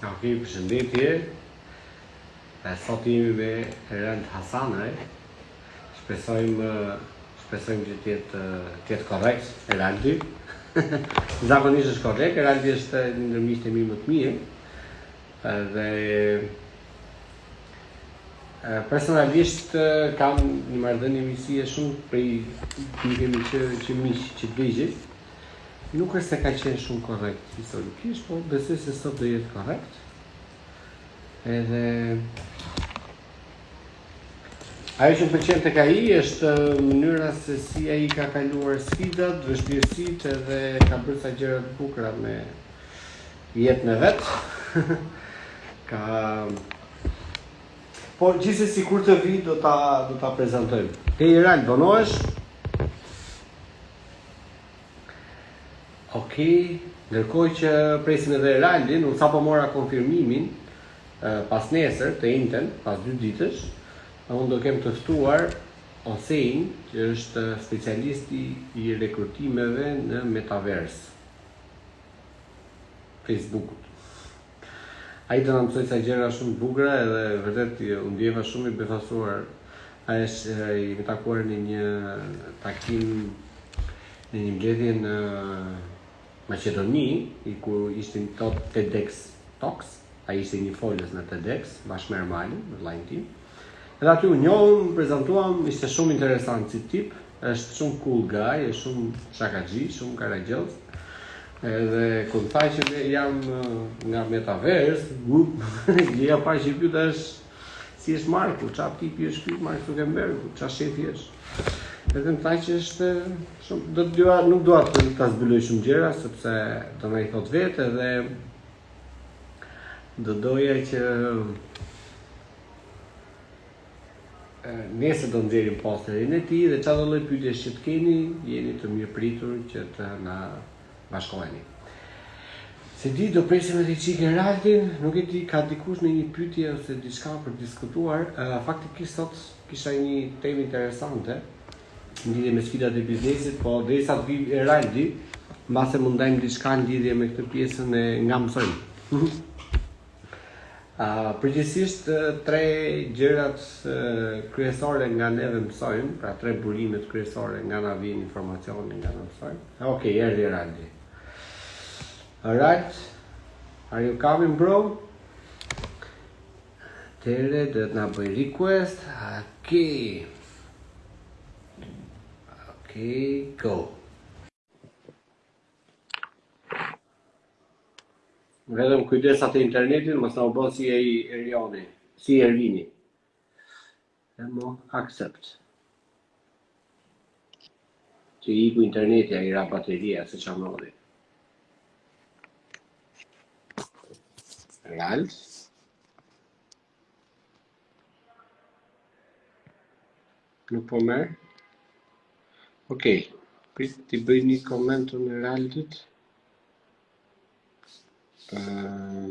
Ok, përshëndetje. E sot jemi me Erald Hasanaj. Shpresojmë shpresojmë që të jetë të jetë korrekt Eraldi. Zakonisht është korrekt, Eraldi është një ndër miqtë e mi më të mirë. Dhe Personalisht kam një marrëdhënie miqësie shumë prej kur kemi qenë që miq që fëmijë. Nuk është se ka qenë shumë korrekt historikisht, po besoj se sot do jetë korrekt. Edhe Ajo që më pëlqen tek ai është mënyra se si ai ka kaluar sfidat, vështirësitë edhe ka bërë sa gjëra të bukura me Jetën e vet. Ka Po gjithsesi kur të vi do ta do ta prezantojmë. Ti Erald vonohesh? Ok, ndërkohë që presim edhe Eraldin, unë sapo mora konfirmimin pasnesër të enjten, pas dy ditësh, unë do kem të ftuar Osein, që është specialisti i rekrutimeve në Metaverse. Facebook-ut. Ai do na mësojë ca gjëra shumë të bukura edhe vërtet u ndjeva shumë i befasuar. Ne jemi takuar në një takim në një mbledhje në Maqedoni, i ku ishte një tip TEDx Talks, Ai ishte një folës në TEDx bashkë me Ermalin, me vllain tim. Edhe aty u njohëm, u prezantuam, ishte shumë interesant si tip, është shumë cool guy, është shumë shakaxhi, shumë karagjoz. Edhe kur më tha që jam nga Metaverse, gup, gjëja e parë që e pyta është si është Marku, ça tipi është ky Mark Zuckerberg, ça shefi është. Edhe më tha që është shumë do të dua nuk dua të ta zbuloj shumë gjëra sepse do na i thotë vetë edhe Do doja që nesër do nxjerrim posterin e tij dhe çfarëdo lloj pyetjesh që të keni, jeni të mirëpritur që të na bashkoheni. S'e di do presim edhe çik Eraldin, nuk e di ka dikush ndonjë pyetje ose diçka për të diskutuar. Faktikisht sot kisha një temë interesante. në lidhje me sfidat e biznesit, po derisa të vijë Eraldi, mbase mund të ndajmë diçka në lidhje me këtë pjesën e nga mësojmë. uh, përgjithsisht, tre gjërat kryesore nga neve mësojmë, pra tre burimet kryesore nga na vjen informacioni nga ne mësojmë. Okej, okay, erdhi Eraldi. Alright, are you coming bro? Tere, do të na bëjë request. Okej. Okej, go. Vetëm kujdes atë internetin, mos na u bë si Erjoni, si Ervini. E mo accept. Që iku interneti a i ra bateria, se ça mori. Ralf. Nuk po merr. Okej. Okay. Prit t'i bëj një koment unë Raldit. Uh,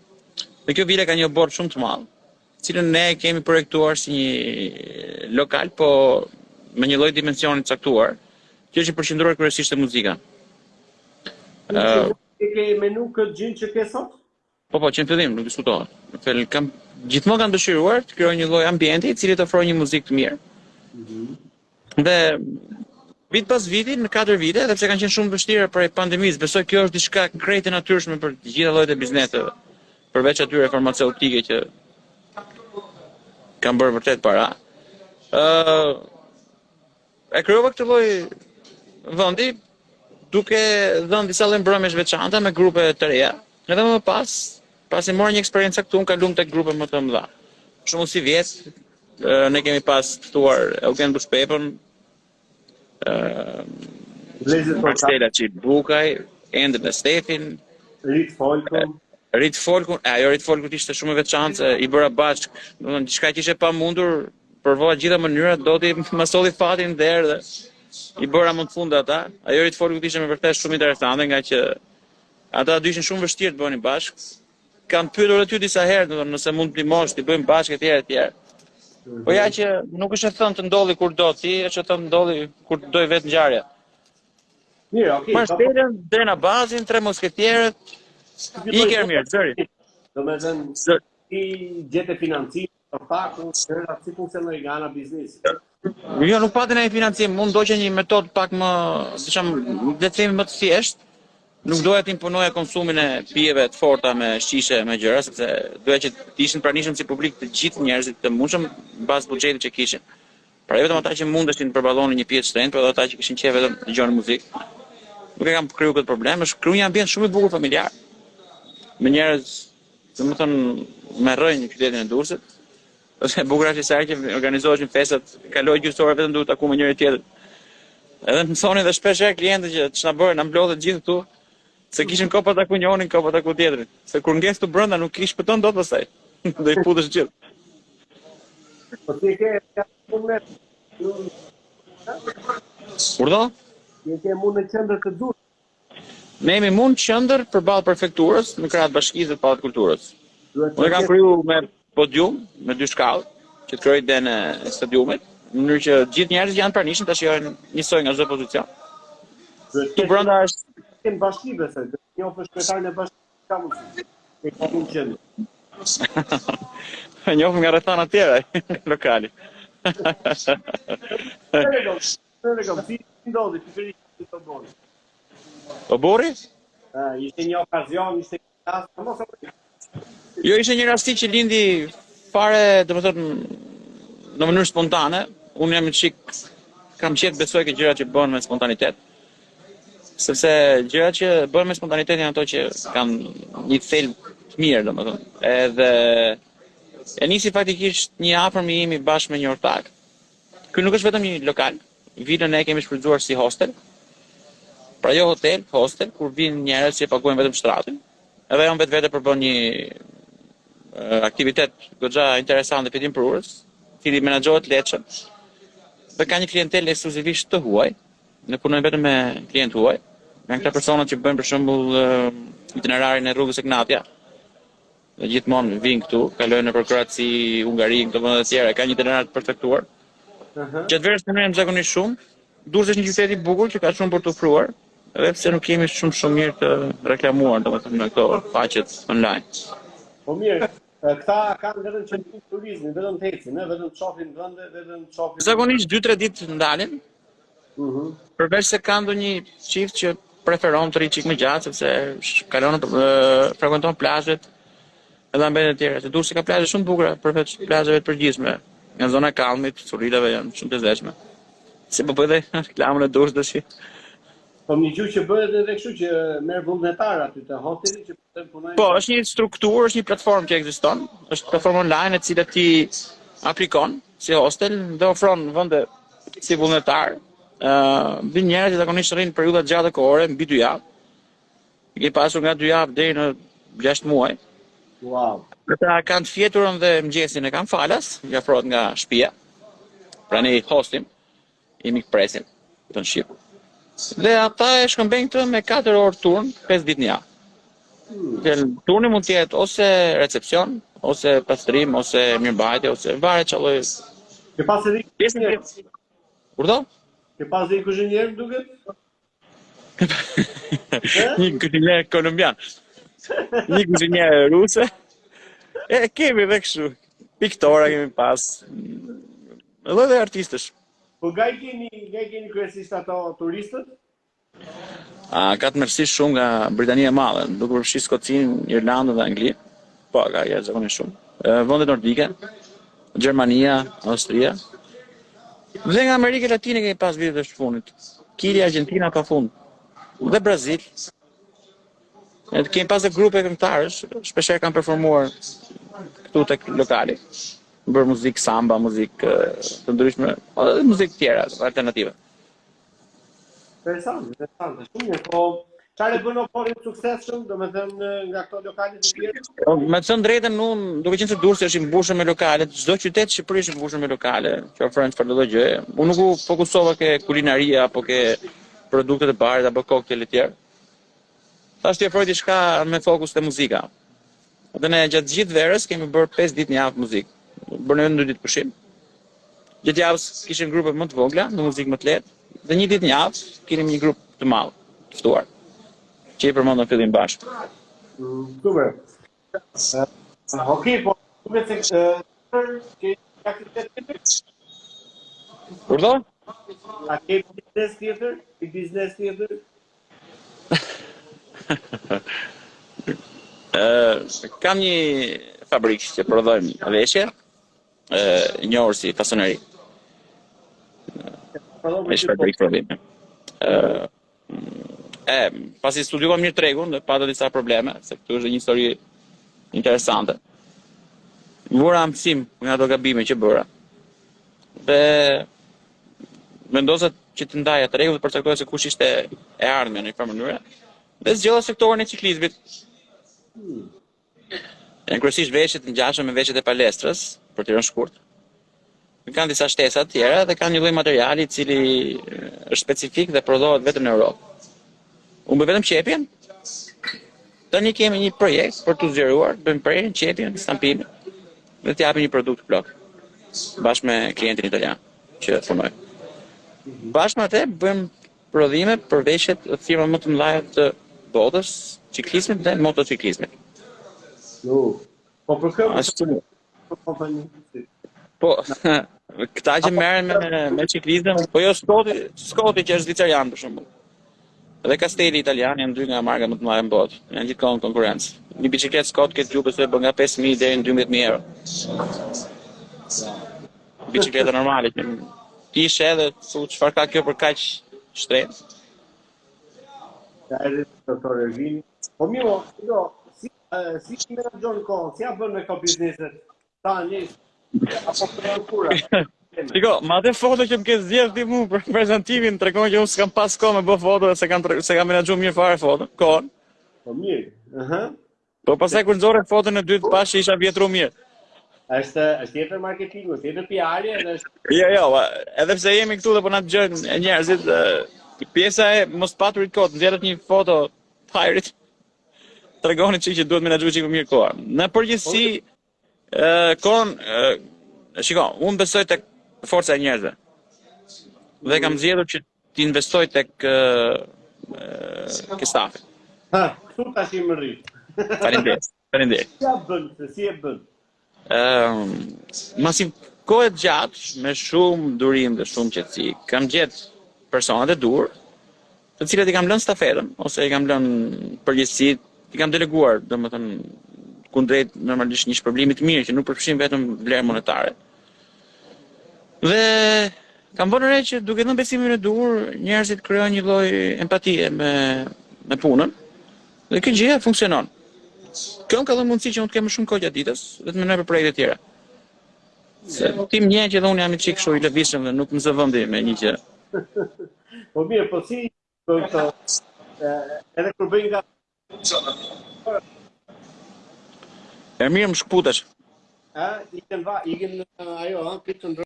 Dhe kjo vilë ka një oborr shumë të madh, të cilën ne e kemi projektuar si një lokal, po me një lloj dimensioni të caktuar, që është i përqendruar kryesisht te muzika. Ë Ti ke menu këtë gjënë që ke sot? Po po, që në fillim nuk diskutohet. Në fillim kam gjithmonë kam dëshiruar të krijoj një lloj ambienti i cili të ofrojë një muzikë të mirë. Mm -hmm. Dhe vit pas viti, në 4 vite, edhe pse kanë qenë shumë vështira prej pandemisë, besoj kjo është diçka krejt e natyrshme për të gjitha llojet e bizneseve, përveç atyre farmaceutike që kanë bërë vërtet para. Ë uh, e krijova këtë lloj vendi duke dhënë disa lloj mbrëmjesh veçanta me grupe të reja. Edhe më pas, pasi mora një eksperiencë të caktuar, kalum tek grupe më të mëdha. Shumë sivjet, Ne kemi pas ftuar Eugent Bushpepën, Marsela Çibukajn, Endrin me Stefin, Ritfolkun, Ritfolkun, e ajo e Ritfolkut ishte shumë e veçantë, i bëra bashk, domethënë diçka që ishte e pamundur, provova gjitha mënyrat, Zoti m'i solli, fati në derë dhe i bëra më në fund ata. Ajo e Ritfolkut ishte me vërtet shumë interesante ngaqë ata dy ishin shumë vështirë të bëheshin bashk. Kam pyetur edhe ty disa herë, domethënë nëse mund të ndihmosh, t'i bëjmë bashkë etj etj. Po ja që nuk është e thënë të ndodhë kur do ti, është e thënë të ndodhë kur të dojë vetë ngjarja. Mirë, okay. Marselën, Redon, Bazin, tre musketierët. Iku mirë, Zëri. Domethënë, si e gjete financim Të paku, shurra, si funksionoi nga ana biznesi? Jo, nuk pati ndonjë financim, unë ndoqa një metodë pak më, si ta them, le të themi më të thjeshtë, nuk doja të imponoja konsumin e pijeve të forta me shishe me gjëra, sepse doja që të ishin të pranishëm si publik të gjithë njerëzit të mundshëm në bazë të buxhetit që kishin. Pra jo vetëm ata që mundeshin të përballonin një pije të shtrenjtë, por edhe ata që kishin qejf vetëm të dëgjonin muzikë. Nuk e kam kriju këtë problem, është kriju një ambient shumë i bukur familjar. Me njerëz Domethënë me rrënjë në qytetin e Durrësit. Është e bukur është se ai që organizoheshin festat, kaloje gjysmë ore vetëm duke taku me njëri tjetrin. Edhe më thonin dhe shpesh herë klientët që ç'na bëre, na mblodhe gjithë këtu. Se kishim kohë pa taku njonin, kohë pa taku tjetrin. Se kur ngec këtu brenda nuk i shpëton dot pastaj. Do i futesh gjithë. Po ti e ke mu në. Urdhë? Ti e ke mu në qendër të Durrësit. Ne jemi mu në qendër përballë prefekturës, në krah të bashkisë dhe të Pallatit të Kulturës. Unë e kam kriju me podium, me dy shkallë, që të krijoj idenë e stadiumit, në mënyrë që të gjithë njerëzit që janë të pranishëm ta shijojnë njësoj nga çdo pozicion. Këtu brenda është Në bashki besoj, do të njohësh kryetarin e bashkisë, ka mundësi. E ka mu në qendër. E njoh nga rrethana të tjera lokali. Në në kam, si ndodhi, si arrite ta bësh? Ta bëj? Ishte një okazion, ishte një rast, të mos e përgjë. Jo, ishte një rastësi që lindi fare, domethënë, në mënyrë spontane. Unë jam një çikë, kam qejf besoj te gjërat që bëhen me spontanitet. Sepse gjërat që bëhen me spontanitet janë ato që kanë një thelb të mirë, domethënë. Edhe, e nisi faktikisht një i afërmi im bashkë me një ortak Ky nuk është vetëm një lokal. Vilën ne e kemi shfrytëzuar si hostel. Pra jo hotel, hostel, kur vijnë njerëz që paguajnë vetëm shtratin. Edhe ajo në vetvete përbën një aktivitet goxha interesant dhe fitimprurës, i cili menaxhohet lehtësisht. Dhe ka një klientelë ekskluzivisht të huaj, ne punojmë vetëm me klientë të huaj. Janë këta personat që bëjnë për shembull itinerarin e rrugës Egnatia, Dhe gjithmonë vijnë këtu, kalojnë nëpër Kroaci, Hungari, këto vende të tjera, kanë një itinerar të përcaktuar. Ëh. Uh -huh. Gjatë verës ne marrim zakonisht shumë. Durrësi është një qytet i bukur që ka shumë për të ofruar, edhe pse nuk jemi shumë shumë mirë të reklamuar, domethënë në këto faqet online. Po mirë, Këta kanë vetëm qëllim turizmin, vetëm të ecin, vetëm të shohin vende, vetëm të shohin. Zakonisht 2-3 ditë ndalen, Përveç se ka ndonjë çift që preferon të rri çik më gjatë sepse kalon frekuenton plazhet edhe ambientet e tjera. Se Durrësi ka plazhe shumë të bukura përveç plazheve të përgjithshme. Nga zona e Kallmit, Currilave janë shumë të lezetshme. Se po bëj dhe reklamën e Durrësit tash. Po kam dëgju që bëhet edhe kështu që merr vullnetarë aty te hosteli që Po, është një strukturë, është një platformë që ekziston, është platformë online e cila ti aplikon si hostel dhe ofron vende si vullnetar. Ë, uh, vijnë njerëz që zakonisht rrinë periudha të gjata kohore, mbi 2 javë. I kemi pasur nga 2 javë deri në 6 muaj. Wow. Këta kanë të fjeturën dhe mëngjesin e kanë falas, i ofrohet nga shpia, pra nga hosteli. i mikpresin këtu në Shqipëri. Dhe ata e shkëmbejnë këtë me 4 orë turn, 5 ditë në javë. Dhe turni mund të jetë ose recepcion, ose pastrim, ose mirëmbajtje, ose varet çfarë lloj. Ke pas edhe pjesën e... Urdhëro? Ke pas edhe kuzhinier duket? Një kuzhinier kolumbian. Një kuzhiniere ruse. E kemi dhe kështu. Piktora kemi pas. E, çerdhe artistësh. Po nga i keni, nga i keni kryesisht ato turistët? A, ka tmerrësisht shumë nga Britania e Madhe, duke përfshi Skocinë, Irlandën dhe Anglinë. Po ka jashtëzakonisht shumë. Vendet nordike, Gjermania, Austria. Dhe nga Amerika Latine kemi pas vitet e fundit. Kili, Argentina, pa fund. Dhe Brazil. Ne kemi pas dhe grupe këngëtarësh, shpeshherë kanë performuar këtu te lokali, bërë muzikë samba, muzikë të ndryshme, dhe muzikë të tjera, alternative. Interesant, interesant, shumë mirë, po çfarë e bën Opolin të suksesshëm, domethënë nga këto lokale të tjera? Po, me thënë të drejtën, unë duke qenë se Durrësi është i mbushur me lokale, çdo qytet i Shqipërisë është i mbushur me lokale, që ofrojnë çfarëdo gjëje. Unë nuk u fokusova ke kulinaria apo ke produktet e barit apo kokteje të tjera. Thashë t'i ofroj diçka me fokus te muzika. Dhe ne gjatë gjithë verës kemi bërë 5 ditë në javë muzikë. Bënim vetëm 2 ditë pushim. Gjatë javës kishim grupe më të vogla, me muzikë më të lehtë, dhe një ditë në javë kishim një grup të madh, të ftuar, që i përmendëm në fillim bashkë. Super. Okej, po duket ti ke aktivitet tjetër. Urdhëro? A ke biznes tjetër? Ti biznes tjetër? Kam një fabrikë që prodhojmë veshje, njohur si fasoneri. Me shpër për prodhime. E, pasi studiova mirë tregun dhe pata disa probleme, se këtu është dhe një histori interesante. Mora mësim nga ato gabime që bëra. Dhe vendosa që të ndaja tregun, të përcaktoja se kush ishte e ardhmja në një farë mënyre dhe zgjodha sektorin e ciklizmit. Janë kryesisht veshje të ngjashme me veshjet e palestrës, për t'i rënë shkurt. Kanë disa shtesa të tjera dhe kanë një lloj materiali i cili është specifik dhe prodhohet vetëm në Europë. Unë bëj vetëm qepjen. Tani kemi një projekt për t'u zgjeruar, të bëjmë prerjen, qepjen, stampime dhe të japim një produkt të plotë bashkë me klientin italian që punoj. Bashkë me atë bëjmë prodhime për veshjet e firmave më të mëdha të botës, të çiklizmit dhe motociklizmit. Jo. Po për kë? Ashtu. Po, po, po, po, këta që merren me, me çiklizëm, po jo Skoti, Skoti që është zvicerian për shembull. Dhe Kasteli italian janë dy nga markat më të mëdha në botë, janë gjithë kohë në konkurencë. Një biçikletë Skot këtë gjë po shkon nga 5.000 deri në 12.000 euro. Biçikletë normale, që ti e sheh edhe thu çfarë ka kjo për kaq shtrenjtë. Ka edhe të të të rëgjini. Po mi mo, si do, si si ti menaxhon kohën, si ia bën me këto bizneset ta nis apo pran kura. Shiko, me atë foto që më ke zgjedh ti mua për prezantimin, tregon që unë s'kam pas kohë me bë foto dhe s'e kam s'e kam menaxhuar mirë fare foto. Kohën. Po mirë. Aha. Po pastaj kur nxorre foton e dytë, pashë isha vjetru mirë. Është është tjetër marketingu, tjetër PR edhe është. Jo, jo, edhe pse jemi këtu dhe po na dëgjojnë njerëzit, pjesa e mos paturit kohë t'nxjerrësh një foto të hajrit. tregon i çik që duhet menaxhuar çik më mirë koha. Në përgjithësi ë kohën shiko, unë besoj tek forca e njerëzve. Dhe kam mm. zgjedhur që të investoj tek ë te stafi. Ha, këtu tash më rri. Faleminderit. Faleminderit. Si e bën? Si e bën? Ëm, mbas një kohe të gjatë, me shumë durim dhe shumë qetësi, kam gjet personat e duhur, të cilëve i kam lënë stafetën ose i kam lënë përgjegjësitë, i kam deleguar, domethënë kundrejt normalisht një shpërblimi të mirë që nuk përfshin vetëm vlerë monetare. Dhe kam vënë re që duke dhënë besimin e duhur, njerëzit krijojnë një lloj empatie me me punën Dhe kjo gjëja funksionon. Kjo më ka dhënë mundësi që unë të kem më shumë kohë gjatë ditës dhe të mendoj për projekte të tjera. Se ti më njeh që dhe unë jam i çik kështu i lëvizshëm dhe nuk më zë vendi me një gjë. po mirë, po si po këto edhe kur bëj nga E mirë më shkputesh. A, i kënë va, i kënë ajo, a, këtë të ndrë.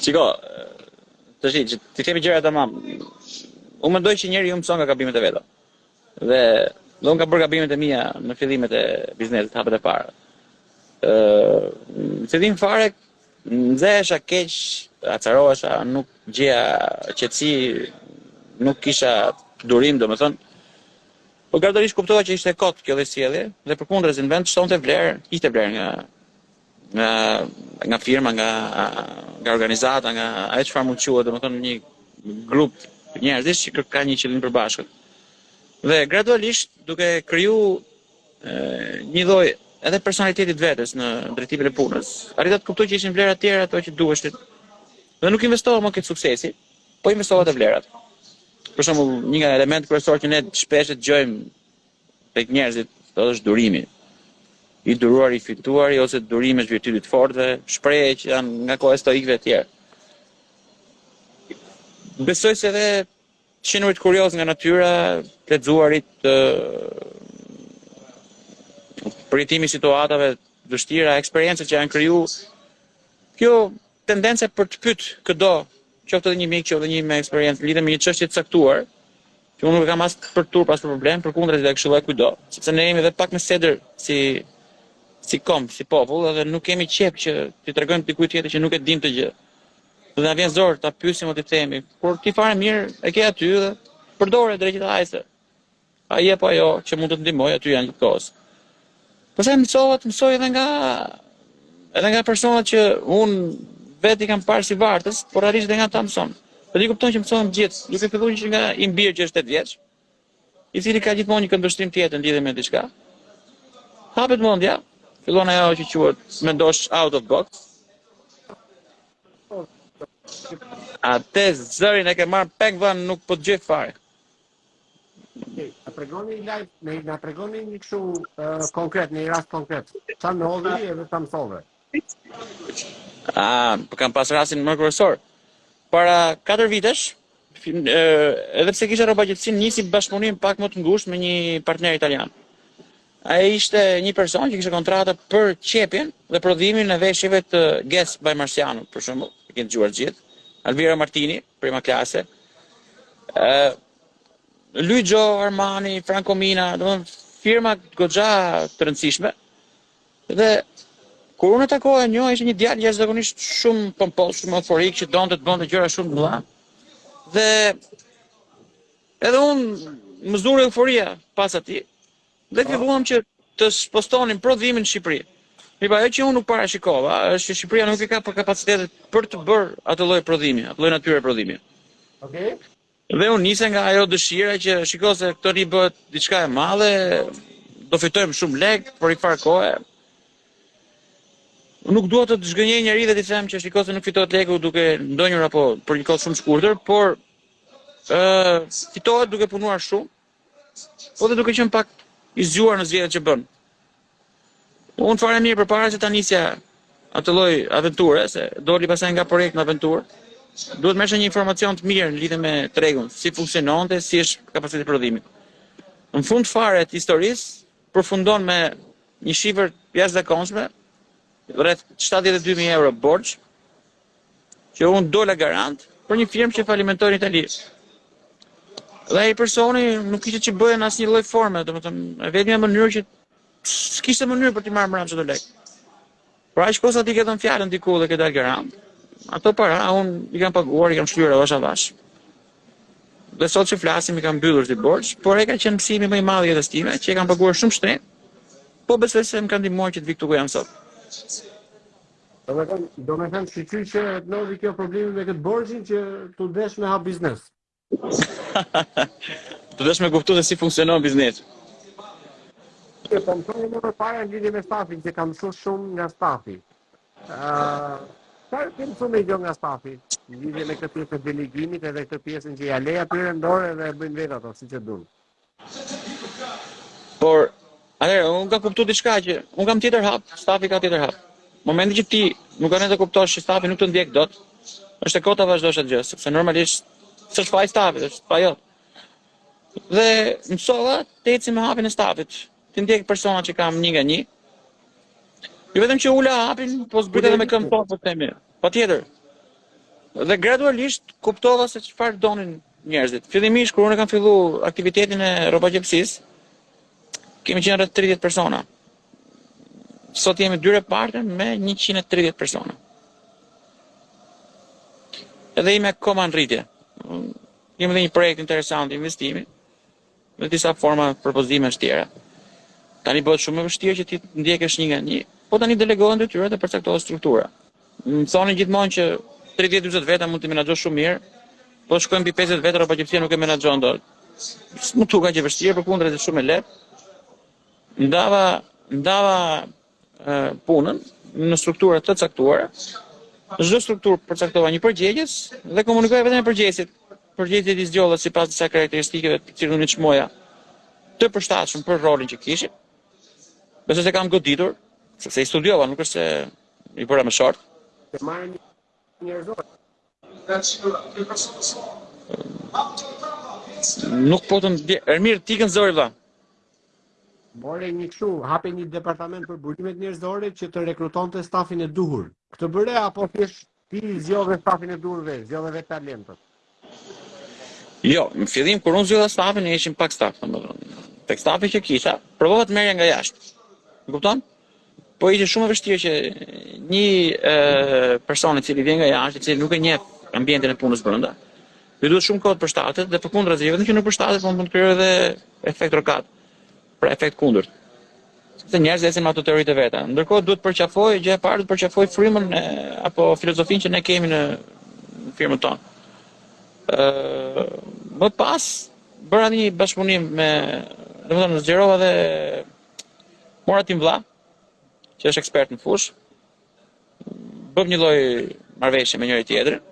Shiko, të shi, që t'i themi gjërat tamam, unë mendoj që njeriu mëson nga gabimet e veta. Dhe, dhe unë kam bërë gabimet e mia në fillimet e biznesit, hapat e parë. Në fillim fare, nxehesha keq, acarohesha, nuk gjeja qetësi, nuk kisha durim, domethënë, Por gradualisht kuptova që ishte kot kjo lloj sjellje dhe përkundrazi në vend të shtonte vlerë, hiqte vlerë nga nga nga firma, nga nga organizata, nga ajo çfarë mund të quhet, domethënë një grup njerëzish që ka një qëllim të përbashkët. Dhe gradualisht duke kriju një lloj edhe personalitetit vetes në drejtimin e punës, arrita të kuptoj që ishin vlera të tjera ato që duheshin. Dhe nuk investova më te suksesi, Po investova te vlerat. Për shembull, një nga elementet kryesorë që ne shpesh e dëgjojmë tek njerëzit, është durimi. I duruari, i fituari ose durimi është virtyt i të fortëve, shprehje që janë nga koha e stoikëve e tjerë. Besoj se edhe qenurit kurioz nga natyra, të lexuarit, përjetimi i situatave të vështira, eksperiencat që janë kriju, kjo tendenca për të pyet këdo, qoftë edhe një mik, qoftë edhe një me eksperiencë lidhur me një çështje të caktuar, që unë nuk e kam as për turp as për problem, përkundrazi do e këshilloja kujdo, sepse ne jemi edhe pak me sedër si si komb, si popull, edhe nuk kemi qejf që t'i tregojmë dikujt tjetër që nuk e dimë atë gjë. Dhe na vjen zor ta pyesim ose t'i themi, por ti fare mirë e ke aty dhe përdore drejt hajse. Ai apo ajo që mund të të ndihmojë aty janë gjithë kohës. Pastaj mësova të mësoj edhe nga edhe nga personat që unë vetë i kam parë si vartës, por realisht edhe nga ata mëson. Dhe ti kupton që mëson nga gjithë, duke filluar që nga im bir që është 8 vjeç, i cili ka gjithmonë një këndvështrim tjetër lidhur me diçka. Hapet mendja, fillon ajo që quhet mendosh out of box. Atë zërin e ke marrë peng se nuk po dëgjoj fare. Okej, na tregoni një lajm, ne na tregoni një kështu ë, konkret, një rast konkret. Ça ndodhi edhe ça mësove. A, po kam pas rastin më kryesor. Para 4 vitesh, fi- ë, edhe pse kisha rrobaqepësinë, nisa bashkëpunim pak më të ngushtë me një partner italian. Ai ishte një person që kishte kontrata për qepjen dhe prodhimin e veshjeve të Guess by Marciano, për shembull, e keni dëgjuar gjithë. Alviero Martini, Prima Classe. Ë Giorgio Armani, Fracomina, domethënë firma goxha të rëndësishme. Dhe kur unë takoja një, ishte një djalë jashtëzakonisht shumë pompos, shumë euforik që donte të bënte gjëra shumë të mëdha. Dhe edhe unë më zuri euforia pas atij Dhe filluam që të spostonim prodhimin në Shqipëri. Mirëpo, ajo që unë nuk parashikova është që Shqipëria nuk i ka për kapacitetet për të bërë atë lloj prodhimi, atë lloj natyre prodhimi. Okej. Okay. Dhe unë nisa nga ajo dëshira që shiko se këtu bëhet diçka e madhe, do fitojmë shumë lek, për njëfarë kohe. Nuk dua të zhgënjej njeri dhe të them që shiko se nuk fitohet leku duke ndenjur apo për një kohë shumë shkurtër, por ë uh, fitohet duke punuar shumë Po dhe duke qenë pak i zgjuar në zgjedhjet që bën. Unë fare mirë përpara se ta nisja atë lloj aventure, se doli pastaj nga projekt në aventurë, duhet merrsha një informacion të mirë në lidhje me tregun, si funksiononte, si është kapaciteti i prodhimit. Në fund fare të historisë përfundon me një shifër të jashtëzakonshme, rreth 72.000 euro borxh, që unë dola garant për një firmë që falimentoi në Itali. Dhe ai personi nuk kishte ç'të bënte në asnjë lloj forme, domethënë, e vetmja mënyrë që s'kishte mënyrë për të marrë mbrapsht ato lekë. Pra aq kohë sa ti ke dhënë fjalën diku dhe ke dalë garant. Ato para un i kam paguar, i kam shlyer avash avash. Dhe sot që flasim i kam mbyllur si borxh, por ai ka qenë mësimi më i madh i jetës time, që e kam paguar shumë shtrenjtë. Po besoj se më ka ndihmuar që të vij këtu ku jam sot. Domethën, domethën shyqyr që ndodhi kjo problemi me këtë borxhin që t'u desh me hap biznes. T'u desh me kuptu se si funksionon biznesi. Që po më thoje më parë në lidhje me stafin, që kam mësu shumë nga stafi. Uh, Çfarë ke mësuar më gjo nga stafi? Në lidhje me këtë pjesë të delegimit edhe këtë pjesën që ja le atyre n'dorë dhe e bëjnë vetë ato siç e duan. Por, atëherë, unë kam kuptu diçka që unë kam tjetër hap, stafi ka tjetër hap. Momentin që ti nuk ke nge të kuptosh që stafi nuk të ndjek dot, është e kotë ta vazhdosh atë gjë, sepse normalisht s'është faji stafit, është faji jot. Dhe mësova të eci me hapin e stafit, T'i ndjek personat që kam një nga një. Jo vetëm që ula hapin, po zbrita dhe me këmbë n'tokë, po të themi. Patjetër. Dhe gradualisht kuptova se çfarë donin njerëzit. Fillimisht, kur unë e kam fillu aktivitetin e rrobaqepësisë, kemi qenë rreth 30 persona. Sot jemi dy reparte me 130 persona. Edhe jemi akoma në rritje. Kemi dhe një projekt interesant investimi. dhe disa forma propozimesh tjera. Tani bëhet shumë më e vështirë që t'i ndjekësh një nga një, po tani delegohen detyrat dhe përcaktohet struktura. Më thoshin gjithmonë që 30-40 veta mund t'i menaxhosh shumë mirë, po shkoi mbi 50 veta rrobaqepësia nuk e menaxhon dot. Nuk m'u duk aq e vështirë, përkundrazi është shumë e lehtë. Ndava, ndava punën në struktura të caktuara. Në çdo strukturë përcaktova një përgjegjës dhe komunikoja vetëm me përgjegjësit. Përgjegjësit i zgjodha sipas disa karakteristikave të cilët i çmoja të përshtatshëm për rolin që kishin. Besoj se kam goditur, sepse i studiova, nuk është se i bëra me short. Të burimit njerëzor. Nuk po të ndje... Ermir, ti këtë zgjodhe, vla. More, një kështu, hape një departament për burimet njerëzore që të rekrutonte stafin e duhur. Këtë bëre apo thjesht ti i zgjodhe stafin e duhur vetë, zgjodhe vetë talentët. Jo, në fillim kur unë zgjodha stafin, ne ishim pak staf, domethënë. Tek stafi që kisha, provova të merrja nga jashtë. E kupton? Po ishte shumë e vështirë që një person i cili vjen nga jashtë, i cili nuk e njeh ambientin e punës brenda, ju duhet shumë kohë të përshtatet dhe përkundrazi, vetëm që s'përshtatet po mund të krijojë edhe efekt rokat. Pra efekt kundërt. Sepse njerëzit ecin me ato teoritë veta. Ndërkohë duhet të përqafojë gjë e parë, të përqafojë frymën e, apo filozofinë që ne kemi në firmën tonë. Ë më pas bëra një bashkëpunim me, domethënë zgjerova dhe Mora tim vëlla, që është ekspert në fushë, bëmë një lloj marrëveshje me njëri-tjetrin,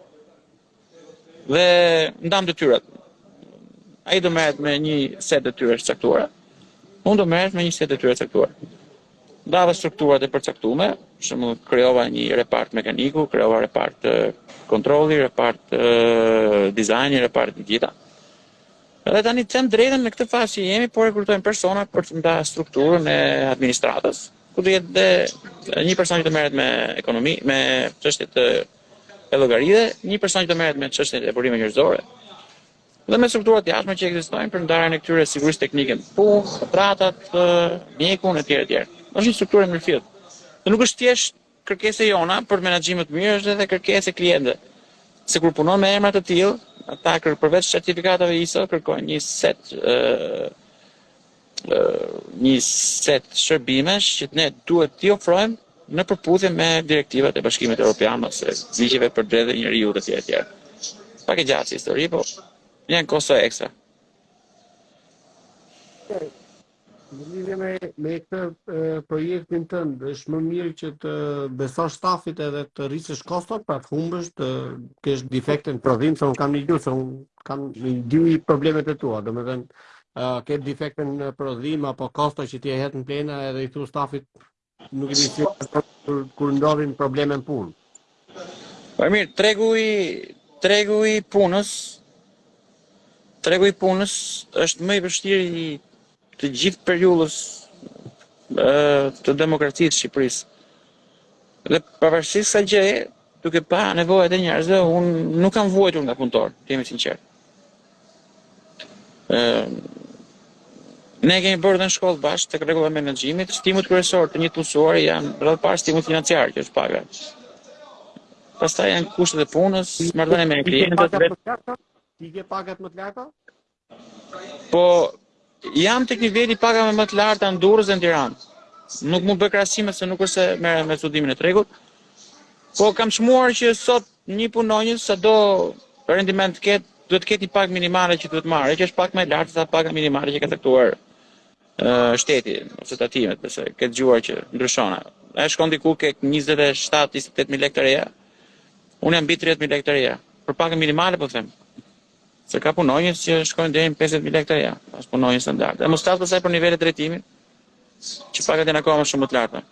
dhe ndamë detyrat. Ai do merret me një set detyrash të caktuara, unë do merrem me një set detyrash të caktuara. Ndava strukturat e përcaktume, për shembull krijova një repart mekaniku, krijova repart kontrolli, repart dizajni, repart të gjitha. Edhe tani të them të drejtën në këtë fazë që jemi, po rekrutojmë persona për të ndarë strukturën e administratës, ku do jetë dhe një person që të merret me ekonomi, me çështjet e llogarive, një person që të merret me çështjet e burimeve njerëzore, dhe me strukturat e jashtme që ekzistojnë për ndarjen e këtyre sigurisë teknike në punë, kontratat, mjekun etj etj. Është një strukturë e mirëfilltë. Dhe nuk është thjesht Kërkesë e jona për menaxhim më të mirë është edhe kërkesë e klientëve, se kur punon me emra të tillë, ata përveç certifikatave ISO kërkojnë një set një set shërbimesh që ne duhet t'i ofrojmë në përputhje me direktivat e Bashkimit Evropian ose ligjeve për të drejtat e njeriut etj etj. Pak e gjatë si histori, po janë kosto ekstra. Në lidhje me me këtë e, projektin tënd, është më mirë që t'i besosh stafit edhe të rrisësh kostot, pra të humbësh, të kesh defekte në prodhim, se unë kam një gjë, se unë kam i di problemet e tua, domethënë ë ke defekte në prodhim apo kosto që ti e hedh në plehra edhe i thu stafit Nuk i di kur ndodhin probleme në punë. Po mirë, tregu i tregu i punës tregu i punës është më i vështirë i të gjithë periudhës së demokracisë së Shqipërisë. Dhe pavarësisht kësaj gjëje, Duke parë nevojat e njerëzve, unë nuk kam vuajtur nga punëtorë, të jemi të sinqertë. Ne kemi bërë dhe në shkollë bashkë tek rregullat e menaxhimit, stimujt kryesorë të një punësuari janë radhë të parë stimujt financiarë, që është paga. Pastaj janë kushtet e punës, marrëdhëniet me klientët dhe... Ti ke pagat më të larta? Po jam tek niveli i pagave më të larta në Durrës dhe në Tiranë. Nuk mund të bëj krahasime se nuk është se merrem me studimin e tregut. Po kam çmuar që sot një punonjës sado rendiment të ketë, duhet të ketë një pagë minimale që duhet marrë, që është pak më e lartë se paga minimale që ka caktuar uh, shteti ose tatimet, besoj ke dëgjuar që ndryshon. Ai shkon diku ke 27-28 mijë lekë të reja. Unë jam mbi 30 mijë lekë të reja. Për pagën minimale po them. Se ka punonjës që shkojnë deri në pesëdhjetë mijë lekë të reja, është punonjës standard. Të mos flas pastaj për nivelet e drejtimit, që pagat janë akoma shumë më të larta.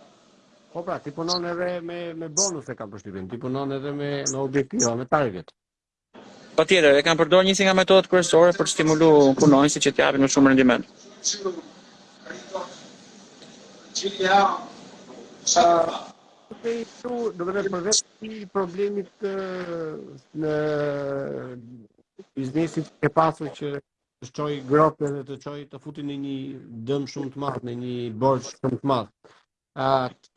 Po pra, ti punon edhe me me bonus e kam përshtypjen, ti punon edhe me me objektiva, me target. Patjetër, e kam përdorur një si nga metodat kryesore për të stimuluar punonjësit që të japin më shumë rendiment. Ë Okej, këtu domethënë përveç këtij problemit të biznesit që ke pasur që të çoi gropë dhe të çoi të futi në një dëm shumë të madh, në një borxh shumë të madh. A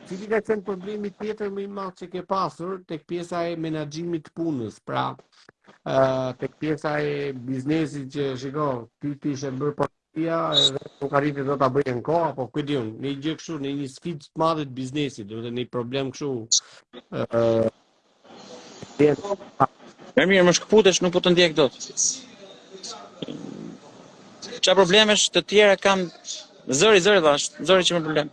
cili ka qenë problemi tjetër më i madh që ke pasur tek pjesa e menaxhimit të punës? Pra, ë tek pjesa e biznesit që shiko, ti ti ishe bërë për Ja edhe llogaritë do ta bëjë në kohë apo ku di unë, ndonjë gjë kështu, ndonjë sfidë të madhe të biznesit, domethënë ndonjë problem kështu ë vjen Mirë, mirë, më shkëputesh, nuk po të ndjek dot. Çfarë problemesh të tjera kam zëri, zëri vash, zëri që më problem.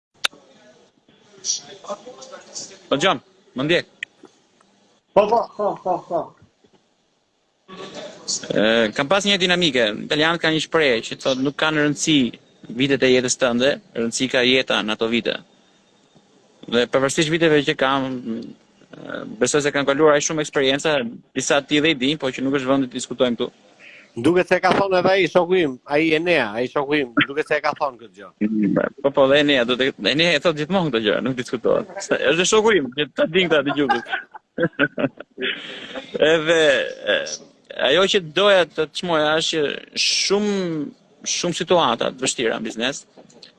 Po John, më ndjek. Po, po, po, po, po. E, kam pas një dinamike, italianët kanë një shprehje që thotë nuk kanë rëndësi vitet e jetës tënde, rëndësi ka jeta në ato vite. Dhe pavarësisht viteve që kam, Besoj se kam kaluar aq shumë eksperienca, disa ti dhe i di, po që nuk është vendi t'i diskutojmë këtu. Duke se e ka thënë edhe ai shoku im, ai Enea, ai shoku im, duke se e ka thënë këtë gjë. Po, po, dhe Enea, do të, Enea e thotë gjithmonë këtë gjë, nuk diskutohet. është shoku im, që ta din këta të gjukës. edhe, ajo që doja të të çmoja është që shumë Shumë situata të vështira në biznes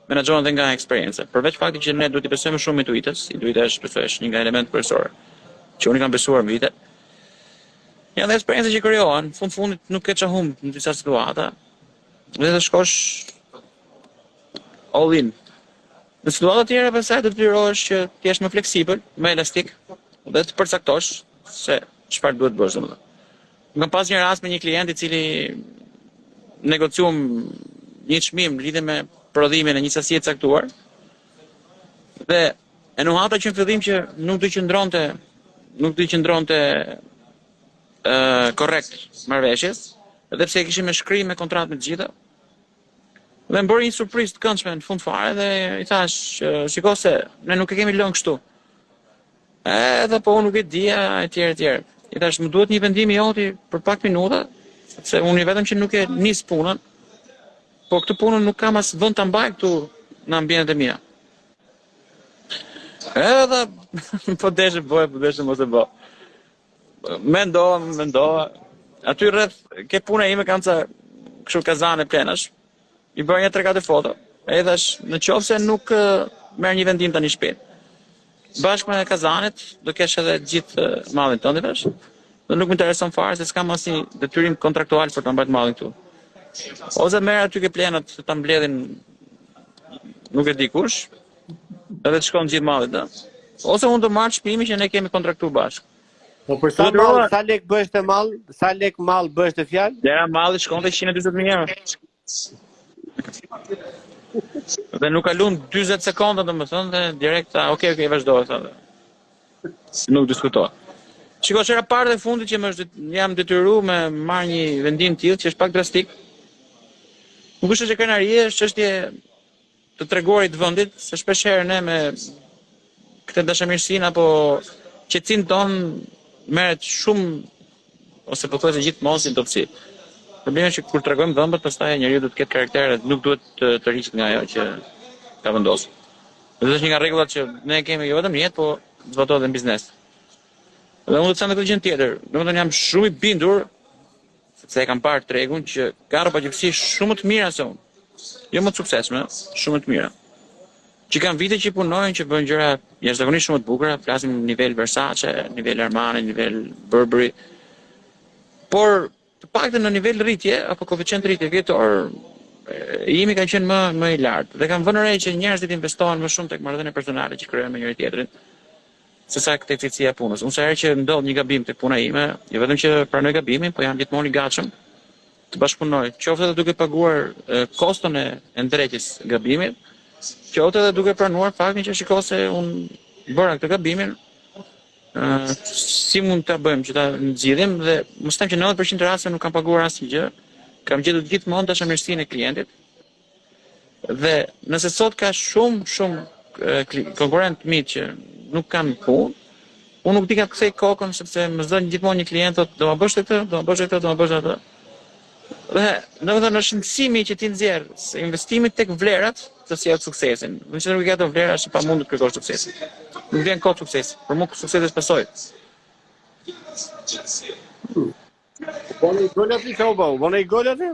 menaxhohen dhe nga eksperienca. Përveç faktit që ne duhet t'i besojmë shumë intuitës, intuita është besoj është një nga elementet kryesore që unë i kam besuar në vite. Janë dhe eksperienca që krijohen, fund fundit nuk ke ça humb në disa situata. Dhe të shkosh all in. Në situata të tjera pastaj do të detyrohesh që të jesh më fleksibël, më elastik dhe të përcaktosh se çfarë duhet të bësh domethënë. Më kam pas një rast me një klient i cili negocium një çmim lidhje me prodhimin e një sasie të caktuar. Dhe e nuhata që në fillim që nuk do të qëndronte nuk do të qëndronte ë uh, korrekt marrëveshjes, edhe pse e kishim me shkrim me kontratë me të gjitha. Dhe më bëri një surprizë të këndshme në fund fare dhe i thash, shiko se ne nuk e kemi lënë kështu. Edhe po unë nuk e dija etj etj. I thash më duhet një vendim i joti për pak minuta, sepse unë vetëm që nuk e nis punën. Po këtë punën nuk kam as vend ta mbaj këtu në ambientet e mia. Edhe po deshe bëj, po deshe mos e bë. Mendova, mendova. Aty rreth ke puna ime kanë ca kështu kazane plehrash. I bëra një tre katër foto, e i thash, në qoftë se nuk merr një vendim tani shpejt. Bashkë me kazanet, do kesh edhe gjithë mallin tënd, dhe nuk më intereson farë, se s'kam asnjë detyrim kontraktual për ta mbajtë mallin këtu. Ose merre aty ke plehrat të ta mbledhin nuk e di kush, edhe të shkon gjithë malin të. Ose unë do marr çmimin që ne kemi kontraktu bashkë. Po për sa mall, sa lek bëhet mall, sa lek mall bëhet fjalë? Vlera e mallit shkonte 140 mijë euro. Dhe nuk kalon 40 sekonda domethënë dhe direkt tha, "Ok, ok, vazhdo" tha. Nuk diskuto. Shiko, është hera e parë dhe e fundit që më është jam detyruar me marr një vendim të tillë që është pak drastik. Nuk është çështje krenari, është çështje të treguarit vendit, se shpesh herë ne me këtë dashamirësinë apo qetësinë tonë merret shumë ose pothuajse gjithmonë si dobësi. Problemi është që kur tregojmë dhëmbët, pastaj njeriu do të ketë karakter dhe nuk duhet të tërhiqet nga ajo që ka vendosur. Dhe është një nga rregullat që ne kemi jo vetëm në jetë, po zbatohet edhe në biznes. Dhe unë do të them edhe gjë tjetër, domethënë jam shumë i bindur sepse e kam parë tregun që ka rrobaqepësi shumë më të mira se unë. Jo më të suksesshme, shumë më të mira. Që kanë vite që punojnë, që bëjnë gjëra jashtëzakonisht shumë të bukura, flasim nivel Versace, nivel Armani, nivel Burberry. Por të paktën në nivel rritje apo koeficient rritje vjetor i imi ka qenë më më i lartë dhe kam vënë re që njerëzit investohen më shumë tek marrëdhëniet personale që krijojnë me njëri tjetrin. se sa te cilësia e punës. Unë sa herë që ndodh një gabim tek puna ime, jo vetëm që pranoj gabimin, po jam gjithmonë i gatshëm të bashkëpunoj, qoftë edhe duke paguar koston e ndreqjes gabimit, qoftë edhe duke pranuar faktin që shiko se unë bëra këtë gabimin, si mund ta bëjmë që ta zgjidhim dhe mos them që 90% të rasteve nuk kam paguar asgjë, kam gjetur gjithmonë dashamirësinë e klientit. Dhe nëse sot ka shumë, shumë konkurent të mirë që nuk kanë punë, unë nuk di nga të kthej kokën sepse më zënë gjithmonë një klient thotë do ma bësh këtë, do ma bësh këtë, do ma bësh atë. Dhe domethënë është mësimi që ti nxjerr se investimi tek vlerat të sjell suksesin. Në qoftë se nuk ke vlera është e pamundur të kërkosh suksesin. Nuk vjen kot sukses, për mua suksesi është pasojë. Boni gol aty, çau bau, boni gol aty?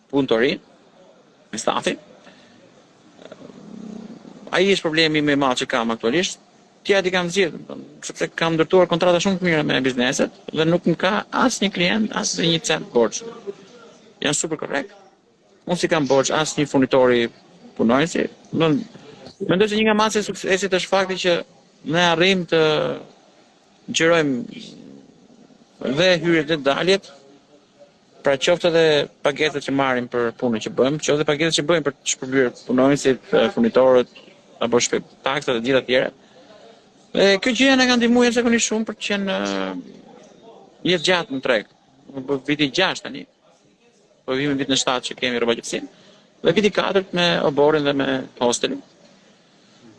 punëtorinë, me stafin. Ai është problemi më i madh që kam aktualisht. Të tjerat i kam zgjidh, sepse kam ndërtuar kontrata shumë të mira me bizneset dhe nuk më ka asnjë klient, asnjë një cent borxh. Janë super korrekt. Unë s'i kam borxh asnjë furnitori punonjësi, mendoj se një nga masat e suksesit është fakti që ne arrijmë të xhirojmë dhe hyrjet dhe daljet Pra qoftë edhe pagesat që marrim për punën që bëjmë, qoftë edhe pagesat që bëjmë për të shpërblyer punonjësit, furnitorët apo shtetit taksat e gjitha të tjera. E kjo gjë na ka ndihmuar jashtëzakonisht shumë për të qenë jetëgjatë në treg. U bë viti 6 tani. Po hyjmë vitin 7 që kemi rrobaqepësinë. Dhe viti 4 me oborrin dhe me hostelin.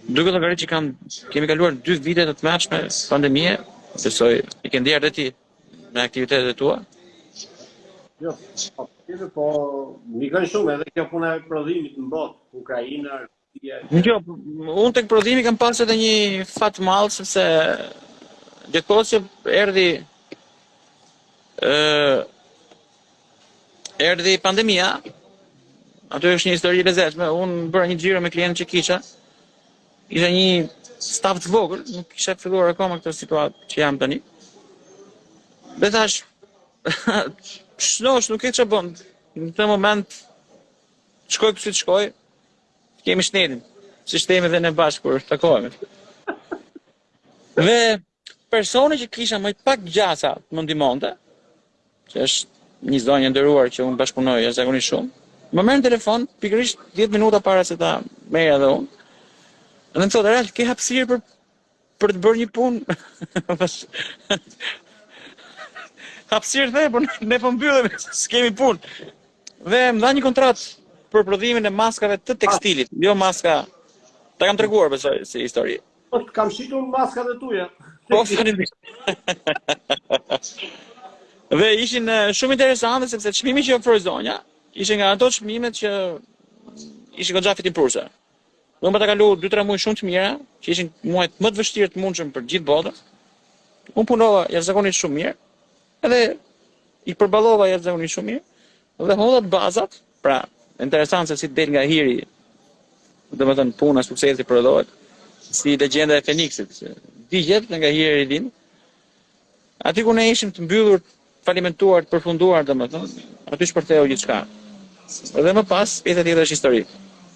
Duke llogaritur që kam, kemi kaluar 2 vite të tmerrshme pandemie, besoj, i ke ndjerë dhe ti, me aktivitetet e tua? Jo, po, po, ndikon shumë edhe kjo puna e prodhimit në botë, Ukraina, Rusia. Jo, unë tek prodhimi kam pasur edhe një fat të madh sepse gjatë kohës që erdhi ë erdhi pandemia, aty është një histori e lezetshme. Unë bëra një xhiro me klientët që kisha, Kisha një staf të vogël, nuk kisha filluar akoma këtë situatë që jam tani. Dhe thash, shnosh, nuk e di ça bëhet në këtë moment, të shkojë si të shkojë, të kemi shnetin, si ç'themi dhe ne bashkë, kur takohemi. Dhe Personi që kisha më pak gjasa të më ndihmonte, që është një zonjë e nderuar që unë bashkëpunoj jashtëzakonisht shumë, më merr në telefon pikërisht 10 minuta para se ta merrja dhe unë. Dhe më thotë, Ralf, ke hapësirë për për të bërë një punë? hapësirë thashë, por ne po mbyllemi, s'kemi punë. Dhe më dha një kontratë për prodhimin e maskave të tekstilit, jo maska. Ta kam treguar besoj si histori. Po kam shitur maskat e tuja. Po, tani. Dhe ishin shumë interesante, sepse çmimi që ofroi zonja, ishin nga ato çmimet që ishin goxha fitimprurëse. Unë arrita të kaloj 2-3 muaj shumë të mira, që ishin muajt më të vështirë të mundshëm për gjithë botën. Unë punova jashtëzakonisht shumë mirë, edhe i përballova jashtëzakonisht shumë mirë. Dhe hodhët bazat, pra interesant se si të del nga hiri, domethënë puna, suksesi prodhohet si legjenda e Feniksit, që digjet dhe nga hiri rilin. Aty ku ne ishim të mbyllur, falimentuar, të përfunduar, domethënë, aty shpërtheu gjithçka. Dhe më pas, pjesa tjetër është histori.